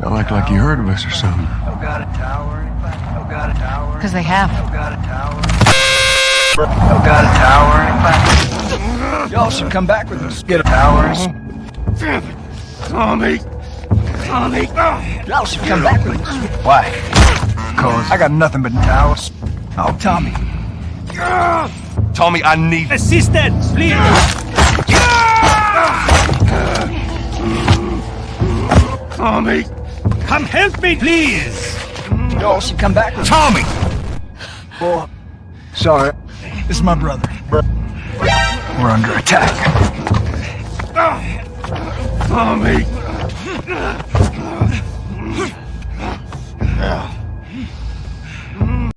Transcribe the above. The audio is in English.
Felt like, like you heard of us or something. No got a tower, anybody? No got a tower? Because they have. No got a tower? No got a tower, anybody? Y'all should come back with us. Get a tower. Tommy! Tommy! Y'all should come back with us. Why? Cause I got nothing but towers. Oh, Tommy. Tommy, I need... Assistance, please! Tommy! Come help me, please! Mm, y'all should come back with. Tommy! Boy. Sorry. This is my brother. We're under attack. Tommy!